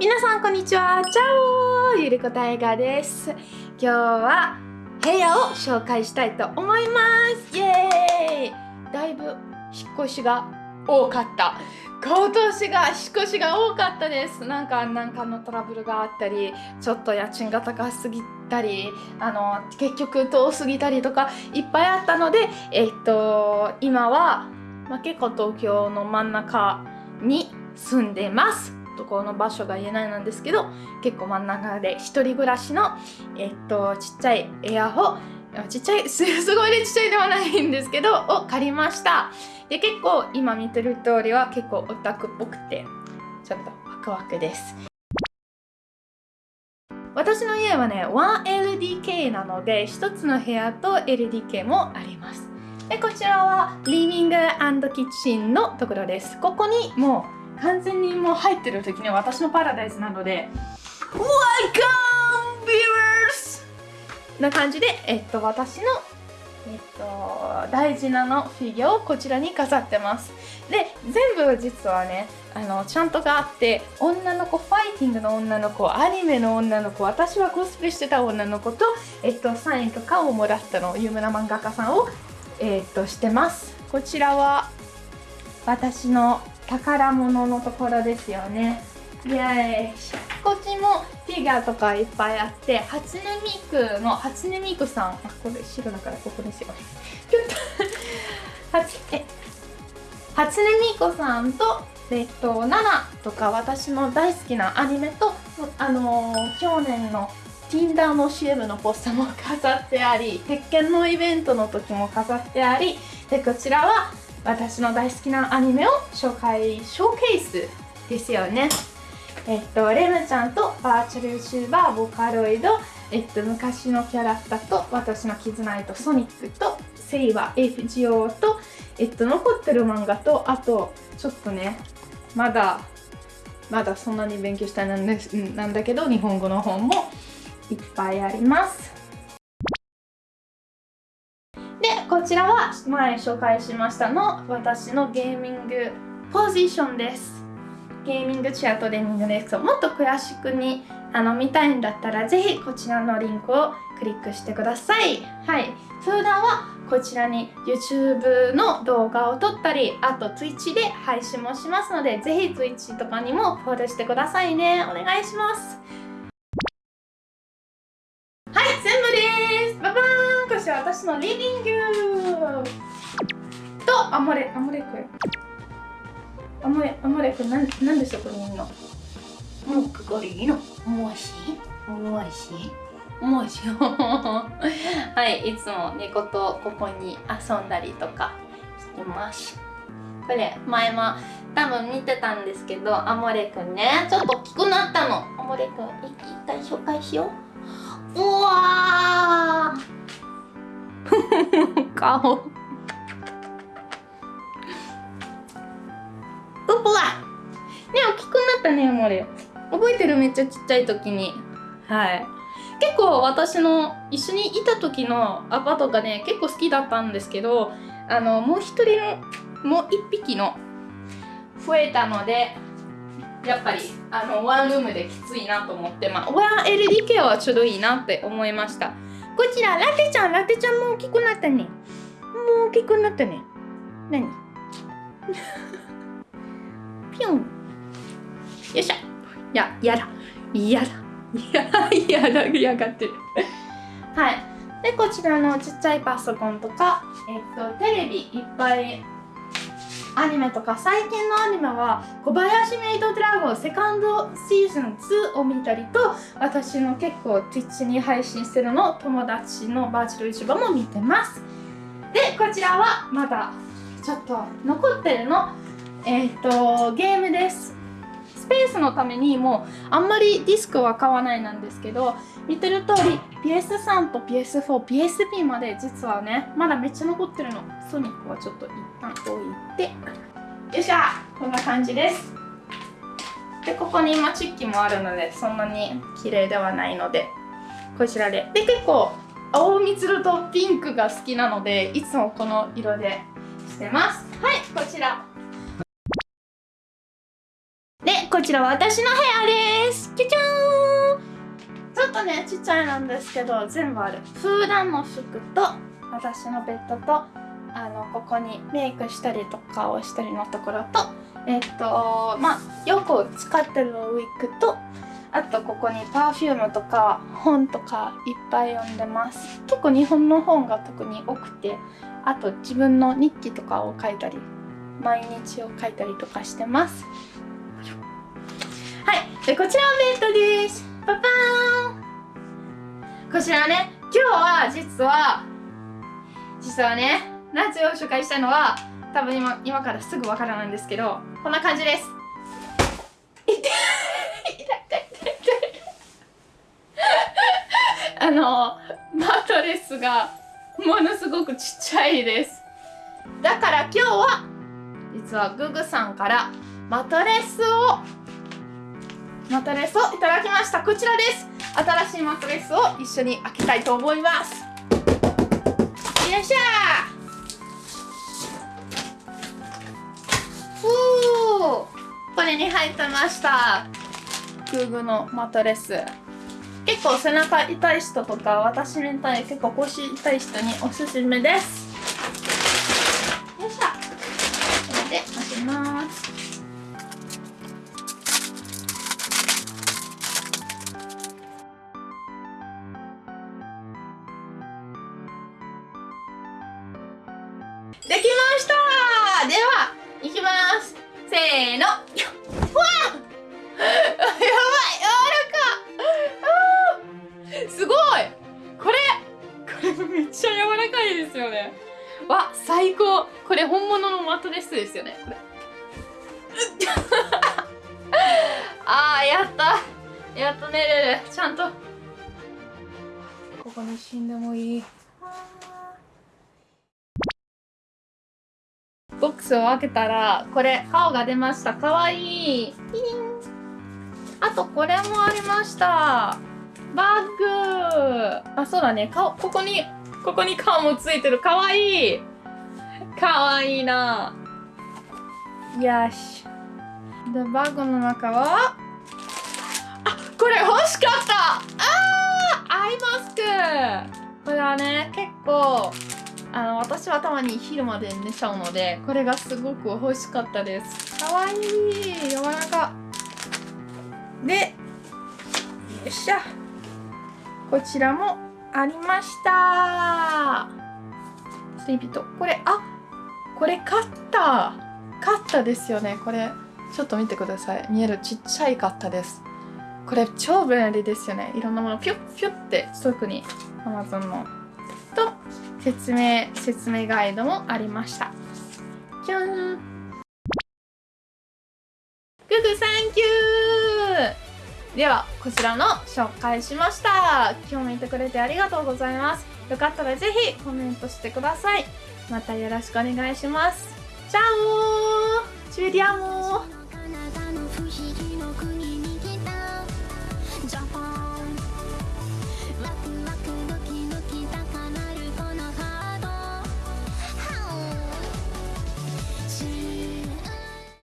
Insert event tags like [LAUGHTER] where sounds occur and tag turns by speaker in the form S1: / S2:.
S1: 皆さんこんにちは。チャオゆりこたいがです。今日は部屋を紹介したいと思います。イエーイ。だいぶ引っ越しが多かった。今年が引っ越しが多かったです。なんかなんかのトラブルがあったりちょっと家賃が高すぎたりあの結局遠すぎたりとかいっぱいあったのでえっと今は、まあ、結構東京の真ん中に住んでます。とこの場所が言えないなんですけど結構真ん中で一人暮らしのえっとちっちゃいエアホちっちゃいすごいちっちゃいではないんですけどを借りました。で結構今見てる通りは結構オタクっぽくてちょっとワクワクです。私の家はね 1LDK なので1つの部屋と LDK もあります。でこちらはリビングキッチンのところです。ここにもう完全にもう入ってる時には私のパラダイスなので。Welcome viewers! な感じで、えっと、私の、えっと、大事なのフィギュアをこちらに飾ってます。で全部実はねあのちゃんとがあって女の子ファイティングの女の子アニメの女の子私はコスプレしてた女の子と、えっと、サインとかをもらったの有名な漫画家さんを、えっと、してます。こちらは私の宝物のところですよね。イエーイ。こっちもフィギュアとかいっぱいあって初音ミクの初音ミクさん。あこれ白だからここですよ。ねちょっと。[LAUGHS] 初え。初音ミクさんとえっと、ナナとか私の大好きなアニメと、あのー、去年の Tinder の CM のポスターも飾ってあり、鉄拳のイベントの時も飾ってあり、で、こちらは私の大好きなアニメを紹介、ショーケースですよね。えっと、レムちゃんとバーチャル YouTuber、ボカロイド、えっと、昔のキャラクターと私の絆とソニックとセイバー、FGO と、えっと、残ってる漫画と、あと、ちょっとね、まだ、まだそんなに勉強したいなんですなんだけど、日本語の本もいっぱいあります。こちらは前紹介しましたの私のゲーミングポジションです。ゲーミングチェアトレーニングですもっと詳しくにあの見たいんだったらぜひこちらのリンクをクリックしてください。はい。普段はこちらに YouTube の動画を撮ったりあと Twitch で配信もしますのでぜひ Twitch とかにもフォローしてくださいね。お願いします。ーイし私のリビングとアモレアモレくんアモレアモレくんなんなんでそこにいるのもうここにいるの。もしもしもし [LAUGHS] はいいつも猫とここに遊んだりとかしてます。これ前も多分見てたんですけどアモレくんね。ちょっと大きくなったの。アモレくん一回紹介しよううわー [LAUGHS] 顔。うぽわ。ね大きくなったねモレ覚えてる？めっちゃちっちゃい時に。はい。結構私の一緒にいた時のアパートがね結構好きだったんですけどあのもう一人のもう一匹の増えたのでやっぱりあのワンルームできついなと思ってまあ 1LDK はちょうどいいなって思いましたこちら、ラテちゃん、ラテちゃんも大きくなったね。もう大きくなったね。何？[LAUGHS] ピョン。よいしょ。や、やだ。やだ。[LAUGHS] やだ、やだ、やがってる。はい。で、こちらのちっちゃいパソコンとか、えっと、テレビいっぱいアニメとか最近のアニメは小林メイドドラゴンセカンドシーズン2を見たりと私の結構 Twitch に配信してるの友達のバーチャル市場も見てます。でこちらはまだちょっと残ってるの。えっ、ー、とゲームです。ペースのためにもうあんまりディスクは買わないなんですけど見てる通り PS3 と PS4、PSP まで実はねまだめっちゃ残ってるの。ソニックはちょっと一旦置いて。よっしゃこんな感じです。でここに今チッキもあるのでそんなに綺麗ではないのでこちらで。で結構青みつるとピンクが好きなのでいつもこの色でしてます。はいこちら。こちら私の部屋です。キュキューン。ちょっとねちっちゃいなんですけど全部ある。普段の服と私のベッドとあのここにメイクしたりとかをしたりのところとえっとまあよく使ってるウィッグとあとここに perfume とか本とかいっぱい読んでます。結構日本の本が特に多くてあと自分の日記とかを書いたり毎日を書いたりとかしてます。はいでこちらはベッドです。パパーン。こちらね今日は実は実はね夏を紹介したのは多分今今からすぐわからないんですけどこんな感じです。あのマトレスがものすごくちっちゃいです。だから今日は実はググさんからマトレスをマトレスをいただきました。こちらです。新しいマトレスを一緒に開けたいと思います。よいしょおこれに入ってました。グーグのマトレス。結構背中痛い人とか私みたいに結構腰痛い人におすすめです。よいしょこれで開けます。できました。では、いきます。せーの。わあやばい柔らかすごい。これこれめっちゃ柔らかいですよね。わ、最高。これ本物のマットレスですよねこれ。[LAUGHS] あー、やった。やっと寝れる。ちゃんと。ここに死んでもいいボックスを開けたらこれ顔が出ました。かわいい。あとこれもありました。バッグ。あそうだね。顔ここにここに顔もついてる。かわいい。かわいいな。よし。でバッグの中はあこれ欲しかった。あーアイマスク。これはね結構あの私はたまに昼まで寝ちゃうのでこれがすごく欲しかったです。かわいい。柔らかでよっしゃ。こちらもありました。スリーピット。これあこれカッターカッターですよね。これちょっと見てください。見えるちっちゃいカッターです。これ超便利ですよね。いろんなものピュッピュッて特に Amazon の。と説明説明ガイドもありました。じゃんググサンキュー。ではこちらの紹介しました。今日見てくれてありがとうございます。よかったらぜひコメントしてください。またよろしくお願いします。チャオチューディアモ